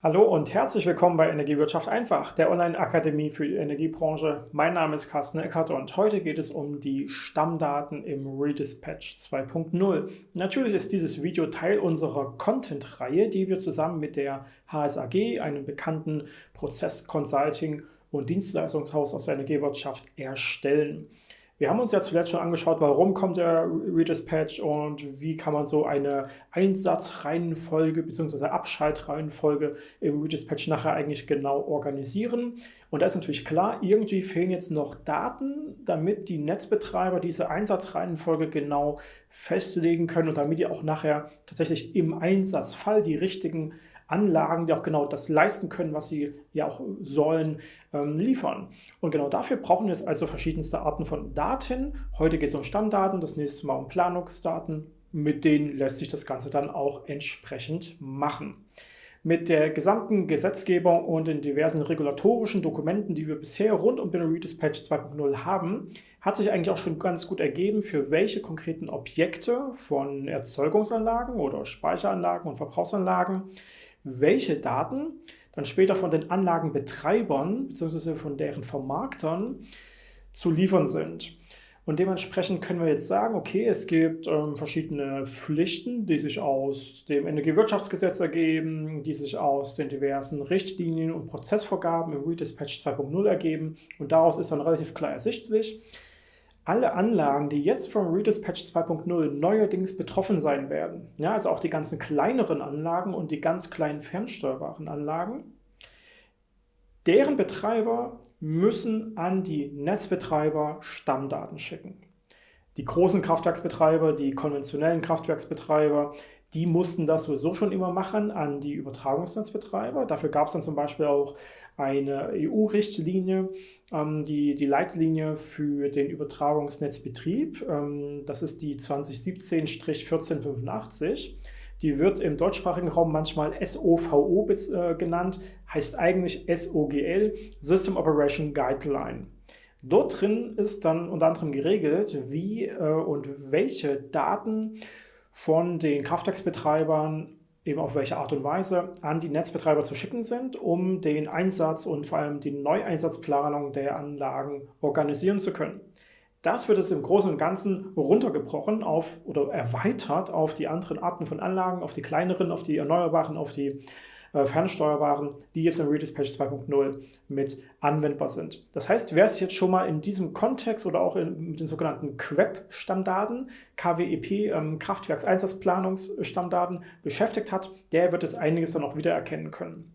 Hallo und herzlich willkommen bei Energiewirtschaft einfach, der Online-Akademie für die Energiebranche. Mein Name ist Carsten Eckert und heute geht es um die Stammdaten im Redispatch 2.0. Natürlich ist dieses Video Teil unserer Content-Reihe, die wir zusammen mit der HSAG, einem bekannten Prozess-Consulting- und Dienstleistungshaus aus der Energiewirtschaft, erstellen. Wir haben uns ja zuletzt schon angeschaut, warum kommt der Redispatch und wie kann man so eine Einsatzreihenfolge bzw. Abschaltreihenfolge im Redispatch nachher eigentlich genau organisieren. Und da ist natürlich klar, irgendwie fehlen jetzt noch Daten, damit die Netzbetreiber diese Einsatzreihenfolge genau festlegen können und damit die auch nachher tatsächlich im Einsatzfall die richtigen Anlagen, die auch genau das leisten können, was sie ja auch sollen, ähm, liefern. Und genau dafür brauchen wir jetzt also verschiedenste Arten von Daten. Heute geht es um Stammdaten, das nächste Mal um Planungsdaten. Mit denen lässt sich das Ganze dann auch entsprechend machen. Mit der gesamten Gesetzgebung und den diversen regulatorischen Dokumenten, die wir bisher rund um Binary Dispatch 2.0 haben, hat sich eigentlich auch schon ganz gut ergeben, für welche konkreten Objekte von Erzeugungsanlagen oder Speicheranlagen und Verbrauchsanlagen welche Daten dann später von den Anlagenbetreibern bzw. von deren Vermarktern zu liefern sind. Und dementsprechend können wir jetzt sagen, okay, es gibt ähm, verschiedene Pflichten, die sich aus dem Energiewirtschaftsgesetz ergeben, die sich aus den diversen Richtlinien und Prozessvorgaben im Redispatch 2.0 ergeben. Und daraus ist dann relativ klar ersichtlich, alle Anlagen, die jetzt vom Redispatch 2.0 neuerdings betroffen sein werden, ja, also auch die ganzen kleineren Anlagen und die ganz kleinen fernsteuerbaren Anlagen, deren Betreiber müssen an die Netzbetreiber Stammdaten schicken. Die großen Kraftwerksbetreiber, die konventionellen Kraftwerksbetreiber, die mussten das sowieso schon immer machen an die Übertragungsnetzbetreiber. Dafür gab es dann zum Beispiel auch eine EU-Richtlinie, ähm, die, die Leitlinie für den Übertragungsnetzbetrieb. Ähm, das ist die 2017-1485. Die wird im deutschsprachigen Raum manchmal SOVO äh, genannt, heißt eigentlich SOGL, System Operation Guideline. Dort drin ist dann unter anderem geregelt, wie äh, und welche Daten von den Kraftwerksbetreibern eben auf welche Art und Weise an die Netzbetreiber zu schicken sind, um den Einsatz und vor allem die Neueinsatzplanung der Anlagen organisieren zu können. Das wird es im Großen und Ganzen runtergebrochen auf oder erweitert auf die anderen Arten von Anlagen, auf die kleineren, auf die erneuerbaren, auf die fernsteuerbaren, die jetzt im Redispatch 2.0 mit anwendbar sind. Das heißt, wer sich jetzt schon mal in diesem Kontext oder auch in, mit den sogenannten QEP-Stammdaten, KWEP, ähm, Kraftwerkseinsatzplanungsstammdaten beschäftigt hat, der wird es einiges dann auch wieder erkennen können.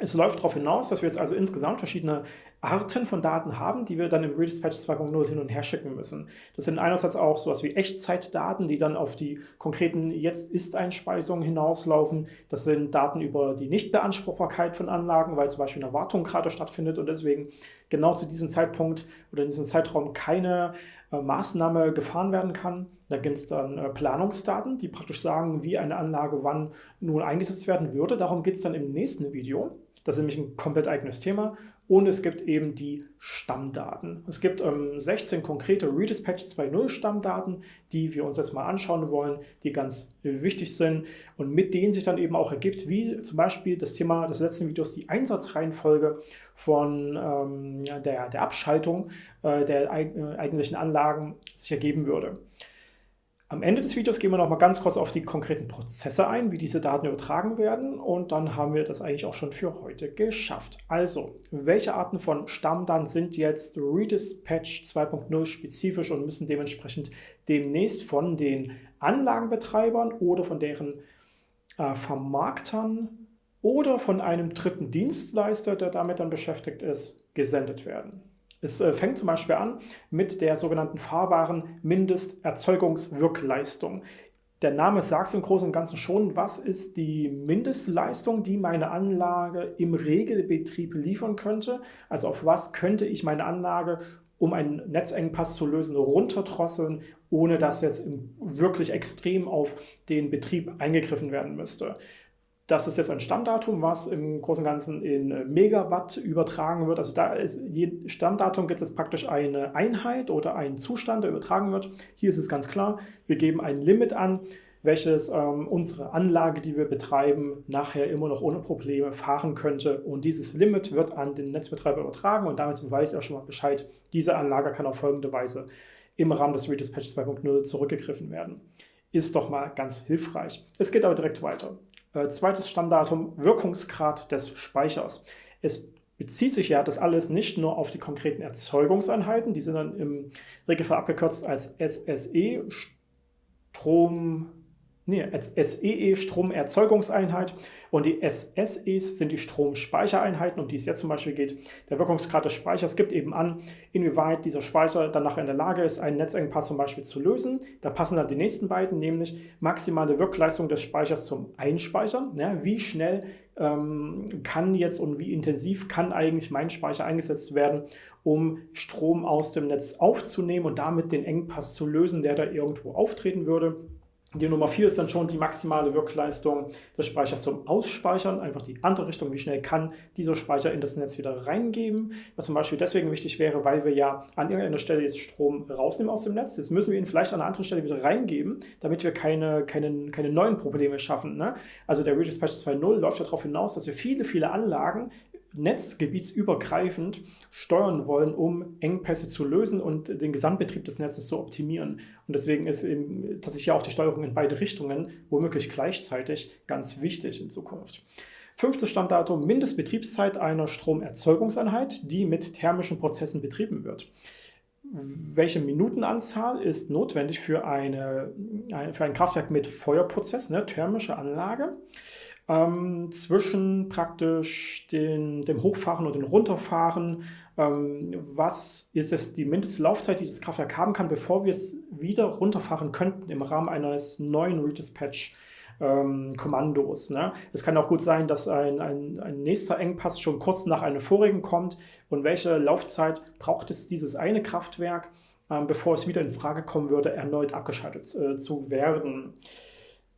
Es läuft darauf hinaus, dass wir jetzt also insgesamt verschiedene Arten von Daten haben, die wir dann im Redispatch 2.0 hin und her schicken müssen. Das sind einerseits auch sowas wie Echtzeitdaten, die dann auf die konkreten Jetzt-Ist-Einspeisungen hinauslaufen. Das sind Daten über die Nichtbeanspruchbarkeit von Anlagen, weil zum Beispiel eine Wartung gerade stattfindet und deswegen genau zu diesem Zeitpunkt oder in diesem Zeitraum keine äh, Maßnahme gefahren werden kann. Da gibt es dann äh, Planungsdaten, die praktisch sagen, wie eine Anlage wann nun eingesetzt werden würde. Darum geht es dann im nächsten Video. Das ist nämlich ein komplett eigenes Thema. Und es gibt eben die Stammdaten. Es gibt ähm, 16 konkrete Redispatch 2.0 Stammdaten, die wir uns jetzt mal anschauen wollen, die ganz wichtig sind und mit denen sich dann eben auch ergibt, wie zum Beispiel das Thema des letzten Videos, die Einsatzreihenfolge von ähm, der, der Abschaltung äh, der äh, eigentlichen Anlagen sich ergeben würde. Am Ende des Videos gehen wir noch mal ganz kurz auf die konkreten Prozesse ein, wie diese Daten übertragen werden und dann haben wir das eigentlich auch schon für heute geschafft. Also, welche Arten von Stammdaten sind jetzt Redispatch 2.0 spezifisch und müssen dementsprechend demnächst von den Anlagenbetreibern oder von deren äh, Vermarktern oder von einem dritten Dienstleister, der damit dann beschäftigt ist, gesendet werden. Es äh, fängt zum Beispiel an mit der sogenannten fahrbaren Mindesterzeugungswirkleistung. Der Name sagt es im Großen und Ganzen schon, was ist die Mindestleistung, die meine Anlage im Regelbetrieb liefern könnte. Also auf was könnte ich meine Anlage, um einen Netzengpass zu lösen, runterdrosseln, ohne dass jetzt wirklich extrem auf den Betrieb eingegriffen werden müsste. Das ist jetzt ein Stammdatum, was im Großen und Ganzen in äh, Megawatt übertragen wird. Also da ist je Stammdatum gibt es praktisch eine Einheit oder einen Zustand, der übertragen wird. Hier ist es ganz klar, wir geben ein Limit an, welches ähm, unsere Anlage, die wir betreiben, nachher immer noch ohne Probleme fahren könnte. Und dieses Limit wird an den Netzbetreiber übertragen und damit weiß er schon mal Bescheid, diese Anlage kann auf folgende Weise im Rahmen des Redispatch 2.0 zurückgegriffen werden. Ist doch mal ganz hilfreich. Es geht aber direkt weiter. Äh, zweites Stammdatum, Wirkungsgrad des Speichers. Es bezieht sich ja das alles nicht nur auf die konkreten Erzeugungseinheiten, die sind dann im Regelfall abgekürzt als SSE, Strom, nee, SEE Stromerzeugungseinheit und die SSEs sind die Stromspeichereinheiten, um die es jetzt zum Beispiel geht. Der Wirkungsgrad des Speichers gibt eben an, inwieweit dieser Speicher dann nachher in der Lage ist, einen Netzengpass zum Beispiel zu lösen. Da passen dann die nächsten beiden, nämlich maximale Wirkleistung des Speichers zum Einspeichern. Ja, wie schnell ähm, kann jetzt und wie intensiv kann eigentlich mein Speicher eingesetzt werden, um Strom aus dem Netz aufzunehmen und damit den Engpass zu lösen, der da irgendwo auftreten würde. Die Nummer 4 ist dann schon die maximale Wirkleistung des Speichers zum Ausspeichern, einfach die andere Richtung, wie schnell kann dieser Speicher in das Netz wieder reingeben, was zum Beispiel deswegen wichtig wäre, weil wir ja an irgendeiner Stelle jetzt Strom rausnehmen aus dem Netz, jetzt müssen wir ihn vielleicht an einer anderen Stelle wieder reingeben, damit wir keine, keine, keine neuen Probleme schaffen. Ne? Also der Redispatch 2.0 läuft ja darauf hinaus, dass wir viele, viele Anlagen netzgebietsübergreifend steuern wollen, um Engpässe zu lösen und den Gesamtbetrieb des Netzes zu optimieren. Und deswegen ist eben tatsächlich auch die Steuerung in beide Richtungen womöglich gleichzeitig ganz wichtig in Zukunft. Fünftes Standdatum, Mindestbetriebszeit einer Stromerzeugungseinheit, die mit thermischen Prozessen betrieben wird. Welche Minutenanzahl ist notwendig für, eine, für ein Kraftwerk mit Feuerprozess, eine thermische Anlage? Ähm, zwischen praktisch den, dem Hochfahren und dem Runterfahren. Ähm, was ist es die Mindestlaufzeit, die das Kraftwerk haben kann, bevor wir es wieder runterfahren könnten im Rahmen eines neuen Redispatch? Ähm, Kommandos. Ne? Es kann auch gut sein, dass ein, ein, ein, nächster Engpass schon kurz nach einem vorigen kommt. Und welche Laufzeit braucht es dieses eine Kraftwerk, ähm, bevor es wieder in Frage kommen würde, erneut abgeschaltet äh, zu werden?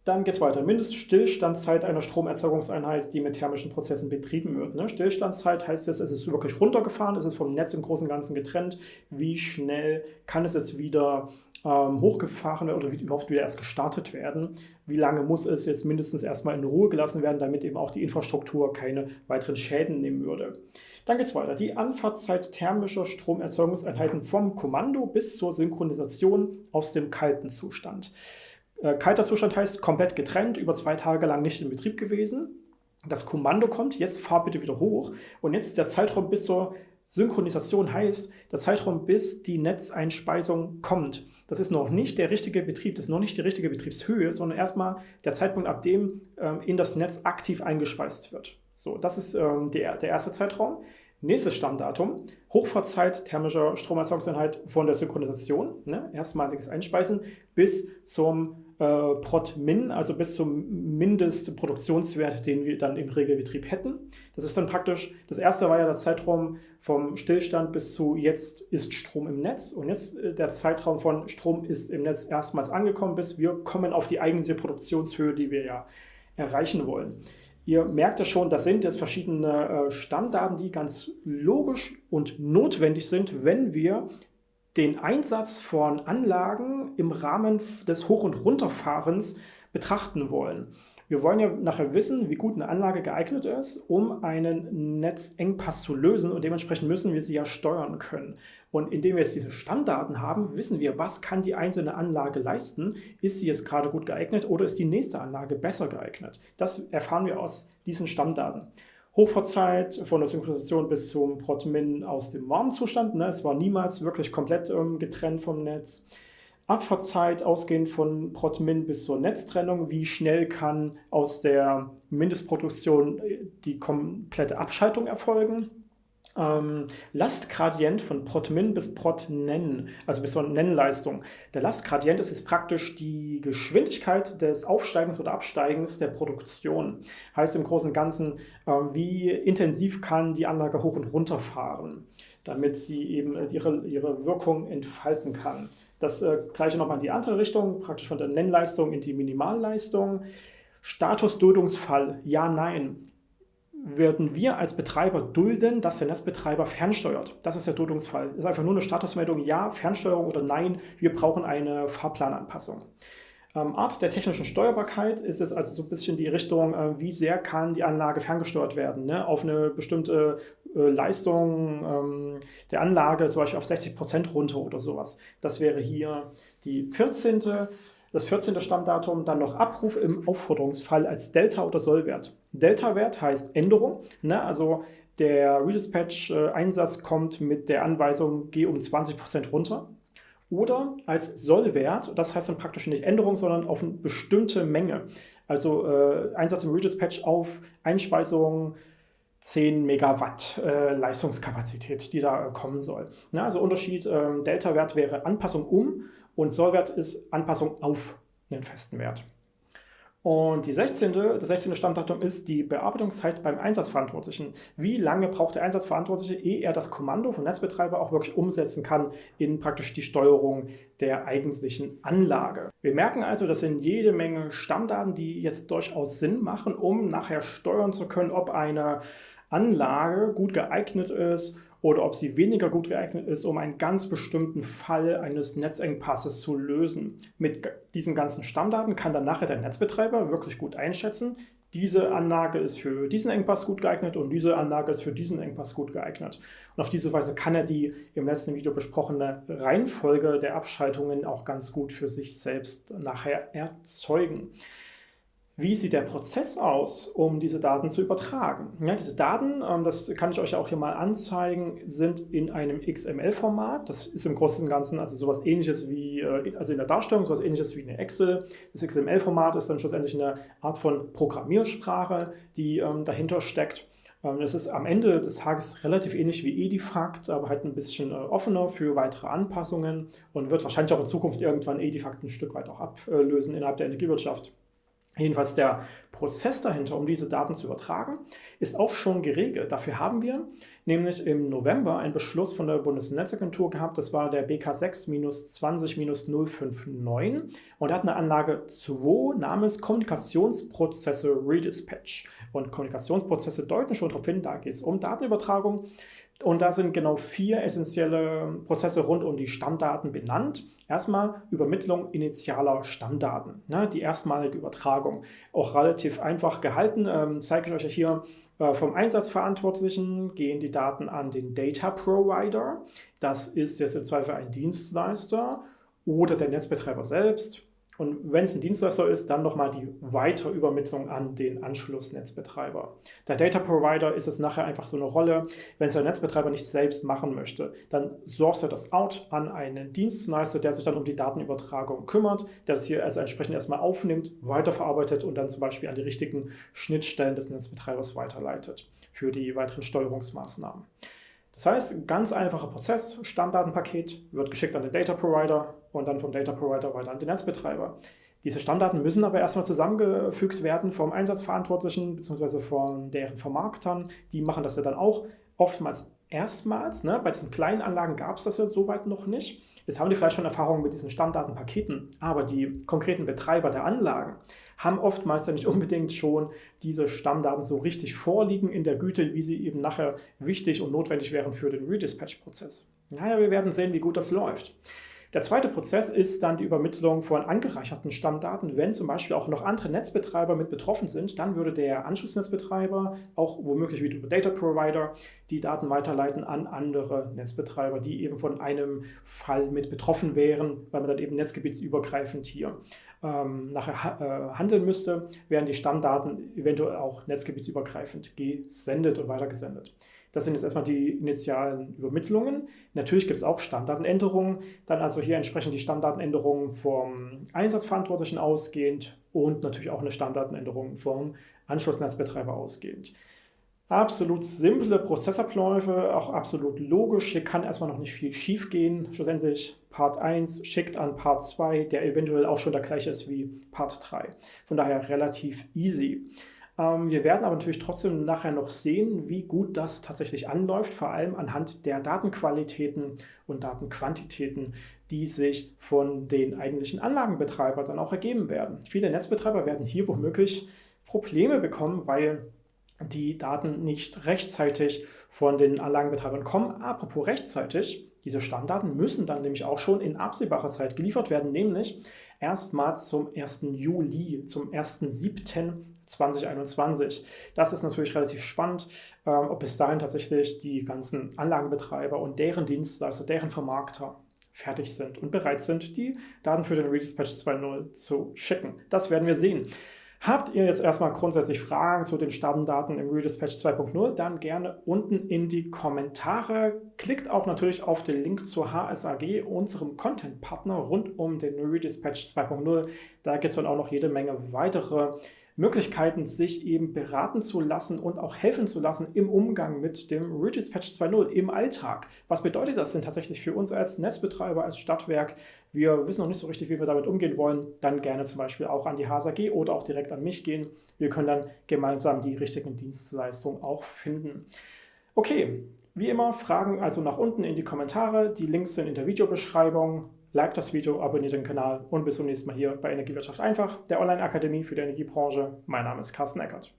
Dann geht es weiter. Mindeststillstandszeit einer Stromerzeugungseinheit, die mit thermischen Prozessen betrieben wird. Ne? Stillstandszeit heißt es, es ist wirklich runtergefahren, es ist vom Netz im Großen und Ganzen getrennt. Wie schnell kann es jetzt wieder ähm, hochgefahren oder überhaupt wieder erst gestartet werden? Wie lange muss es jetzt mindestens erstmal in Ruhe gelassen werden, damit eben auch die Infrastruktur keine weiteren Schäden nehmen würde? Dann geht es weiter. Die Anfahrtszeit thermischer Stromerzeugungseinheiten vom Kommando bis zur Synchronisation aus dem kalten Zustand. Äh, kalter Zustand heißt komplett getrennt, über zwei Tage lang nicht in Betrieb gewesen. Das Kommando kommt, jetzt fahr bitte wieder hoch. Und jetzt der Zeitraum bis zur Synchronisation heißt, der Zeitraum bis die Netzeinspeisung kommt. Das ist noch nicht der richtige Betrieb, das ist noch nicht die richtige Betriebshöhe, sondern erstmal der Zeitpunkt, ab dem ähm, in das Netz aktiv eingespeist wird. So, das ist ähm, der, der erste Zeitraum. Nächstes Stammdatum, Hochfahrzeit thermischer Stromerzeugungseinheit von der Synchronisation, ne, erstmaliges Einspeisen, bis zum äh, Prot-Min, also bis zum Mindestproduktionswert, den wir dann im Regelbetrieb hätten. Das ist dann praktisch, das erste war ja der Zeitraum vom Stillstand bis zu jetzt ist Strom im Netz und jetzt äh, der Zeitraum von Strom ist im Netz erstmals angekommen, bis wir kommen auf die eigentliche Produktionshöhe, die wir ja erreichen wollen. Ihr merkt ja schon, das sind jetzt verschiedene äh, Stammdaten, die ganz logisch und notwendig sind, wenn wir den Einsatz von Anlagen im Rahmen des Hoch- und Runterfahrens betrachten wollen. Wir wollen ja nachher wissen, wie gut eine Anlage geeignet ist, um einen Netzengpass zu lösen und dementsprechend müssen wir sie ja steuern können. Und indem wir jetzt diese Stammdaten haben, wissen wir, was kann die einzelne Anlage leisten. Ist sie jetzt gerade gut geeignet oder ist die nächste Anlage besser geeignet? Das erfahren wir aus diesen Stammdaten. Hochfahrzeit von der Synchronisation bis zum Protmin aus dem warmen Zustand. Ne? Es war niemals wirklich komplett ähm, getrennt vom Netz. Abfahrtzeit ausgehend von Protmin bis zur Netztrennung. Wie schnell kann aus der Mindestproduktion äh, die komplette Abschaltung erfolgen? Ähm, Lastgradient von Protmin bis Protnen, also bis zur Nennleistung. Der Lastgradient ist, ist praktisch die Geschwindigkeit des Aufsteigens oder Absteigens der Produktion. Heißt im Großen und Ganzen, äh, wie intensiv kann die Anlage hoch und runter fahren, damit sie eben äh, ihre, ihre Wirkung entfalten kann. Das äh, gleiche nochmal in die andere Richtung, praktisch von der Nennleistung in die Minimalleistung. Statusduldungsfall, ja, nein würden wir als Betreiber dulden, dass der Netzbetreiber fernsteuert. Das ist der Duldungsfall. Das ist einfach nur eine Statusmeldung, ja, Fernsteuerung oder nein, wir brauchen eine Fahrplananpassung. Ähm, Art der technischen Steuerbarkeit ist es also so ein bisschen die Richtung, äh, wie sehr kann die Anlage ferngesteuert werden, ne? auf eine bestimmte äh, Leistung ähm, der Anlage, zum Beispiel auf 60 Prozent runter oder sowas. Das wäre hier die 14. Das 14. Stammdatum, dann noch Abruf im Aufforderungsfall als Delta- oder Sollwert. Delta-Wert heißt Änderung, ne? also der Redispatch-Einsatz kommt mit der Anweisung, geh um 20% runter oder als Sollwert, das heißt dann praktisch nicht Änderung, sondern auf eine bestimmte Menge. Also äh, Einsatz im Redispatch auf Einspeisung 10 Megawatt äh, Leistungskapazität, die da äh, kommen soll. Ja, also Unterschied, äh, Delta-Wert wäre Anpassung um und Sollwert ist Anpassung auf einen festen Wert. Und die 16., das 16. Stammdatum ist die Bearbeitungszeit beim Einsatzverantwortlichen. Wie lange braucht der Einsatzverantwortliche, ehe er das Kommando vom Netzbetreiber auch wirklich umsetzen kann in praktisch die Steuerung der eigentlichen Anlage. Wir merken also, das sind jede Menge Stammdaten, die jetzt durchaus Sinn machen, um nachher steuern zu können, ob eine Anlage gut geeignet ist oder ob sie weniger gut geeignet ist, um einen ganz bestimmten Fall eines Netzengpasses zu lösen. Mit diesen ganzen Stammdaten kann dann nachher der Netzbetreiber wirklich gut einschätzen, diese Anlage ist für diesen Engpass gut geeignet und diese Anlage ist für diesen Engpass gut geeignet. Und auf diese Weise kann er die im letzten Video besprochene Reihenfolge der Abschaltungen auch ganz gut für sich selbst nachher erzeugen. Wie sieht der Prozess aus, um diese Daten zu übertragen? Ja, diese Daten, ähm, das kann ich euch auch hier mal anzeigen, sind in einem XML-Format. Das ist im Großen und Ganzen also sowas ähnliches wie, äh, also in der Darstellung, sowas ähnliches wie eine Excel. Das XML-Format ist dann schlussendlich eine Art von Programmiersprache, die ähm, dahinter steckt. Ähm, es ist am Ende des Tages relativ ähnlich wie Edifact, aber halt ein bisschen äh, offener für weitere Anpassungen und wird wahrscheinlich auch in Zukunft irgendwann Edifact ein Stück weit auch ablösen innerhalb der Energiewirtschaft. Jedenfalls der Prozess dahinter, um diese Daten zu übertragen, ist auch schon geregelt. Dafür haben wir nämlich im November einen Beschluss von der Bundesnetzagentur gehabt, das war der BK6-20-059 und hat eine Anlage 2 namens Kommunikationsprozesse Redispatch. Und Kommunikationsprozesse deuten schon darauf hin, da geht es um Datenübertragung und da sind genau vier essentielle Prozesse rund um die Stammdaten benannt. Erstmal Übermittlung initialer Stammdaten, ne, die erstmalige Übertragung. Auch relativ einfach gehalten, ähm, zeige ich euch hier. Äh, vom Einsatzverantwortlichen gehen die Daten an den Data Provider. Das ist jetzt im Zweifel ein Dienstleister oder der Netzbetreiber selbst. Und wenn es ein Dienstleister ist, dann nochmal die Weiterübermittlung an den Anschlussnetzbetreiber. Der Data Provider ist es nachher einfach so eine Rolle, wenn es der Netzbetreiber nicht selbst machen möchte, dann source er das out an einen Dienstleister, der sich dann um die Datenübertragung kümmert, der das hier also entsprechend erstmal aufnimmt, weiterverarbeitet und dann zum Beispiel an die richtigen Schnittstellen des Netzbetreibers weiterleitet für die weiteren Steuerungsmaßnahmen. Das heißt, ganz einfacher Prozess, Stammdatenpaket wird geschickt an den Data Provider und dann vom Data Provider weiter an den Netzbetreiber. Diese Stammdaten müssen aber erstmal zusammengefügt werden vom Einsatzverantwortlichen bzw. von deren Vermarktern. Die machen das ja dann auch oftmals erstmals. Ne? Bei diesen kleinen Anlagen gab es das ja soweit noch nicht. Jetzt haben die vielleicht schon Erfahrungen mit diesen Stammdatenpaketen, aber die konkreten Betreiber der Anlagen haben oftmals ja nicht unbedingt schon diese Stammdaten so richtig vorliegen in der Güte, wie sie eben nachher wichtig und notwendig wären für den Redispatch-Prozess. Naja, wir werden sehen, wie gut das läuft. Der zweite Prozess ist dann die Übermittlung von angereicherten Stammdaten. Wenn zum Beispiel auch noch andere Netzbetreiber mit betroffen sind, dann würde der Anschlussnetzbetreiber auch womöglich wieder über Data Provider die Daten weiterleiten an andere Netzbetreiber, die eben von einem Fall mit betroffen wären, weil man dann eben netzgebietsübergreifend hier ähm, nachher äh, handeln müsste, werden die Stammdaten eventuell auch netzgebietsübergreifend gesendet und weitergesendet. Das sind jetzt erstmal die initialen Übermittlungen. Natürlich gibt es auch Stammdatenänderungen, dann also hier entsprechend die Stammdatenänderungen vom Einsatzverantwortlichen ausgehend und natürlich auch eine Stammdatenänderung vom Anschlussnetzbetreiber ausgehend. Absolut simple Prozessabläufe, auch absolut logisch. Hier kann erstmal noch nicht viel schief gehen. Schlussendlich Part 1 schickt an Part 2, der eventuell auch schon der gleiche ist wie Part 3. Von daher relativ easy. Ähm, wir werden aber natürlich trotzdem nachher noch sehen, wie gut das tatsächlich anläuft, vor allem anhand der Datenqualitäten und Datenquantitäten, die sich von den eigentlichen Anlagenbetreibern dann auch ergeben werden. Viele Netzbetreiber werden hier womöglich Probleme bekommen, weil die Daten nicht rechtzeitig von den Anlagenbetreibern kommen. Apropos rechtzeitig, Diese Stammdaten müssen dann nämlich auch schon in absehbarer Zeit geliefert werden, nämlich erstmals zum 1. Juli, zum 1.7.2021. Das ist natürlich relativ spannend, ähm, ob bis dahin tatsächlich die ganzen Anlagenbetreiber und deren Dienstleister, also deren Vermarkter fertig sind und bereit sind, die Daten für den Redispatch 2.0 zu schicken. Das werden wir sehen. Habt ihr jetzt erstmal grundsätzlich Fragen zu den Stammdaten im Redispatch 2.0, dann gerne unten in die Kommentare. Klickt auch natürlich auf den Link zur HSAG, unserem Content-Partner rund um den Redispatch 2.0. Da gibt es dann auch noch jede Menge weitere Möglichkeiten, sich eben beraten zu lassen und auch helfen zu lassen im Umgang mit dem Redispatch 2.0 im Alltag. Was bedeutet das denn tatsächlich für uns als Netzbetreiber, als Stadtwerk? Wir wissen noch nicht so richtig, wie wir damit umgehen wollen. Dann gerne zum Beispiel auch an die HSAG oder auch direkt an mich gehen. Wir können dann gemeinsam die richtigen Dienstleistungen auch finden. Okay, wie immer, Fragen also nach unten in die Kommentare. Die Links sind in der Videobeschreibung. Like das Video, abonniert den Kanal und bis zum nächsten Mal hier bei Energiewirtschaft einfach, der Online-Akademie für die Energiebranche. Mein Name ist Carsten Eckert.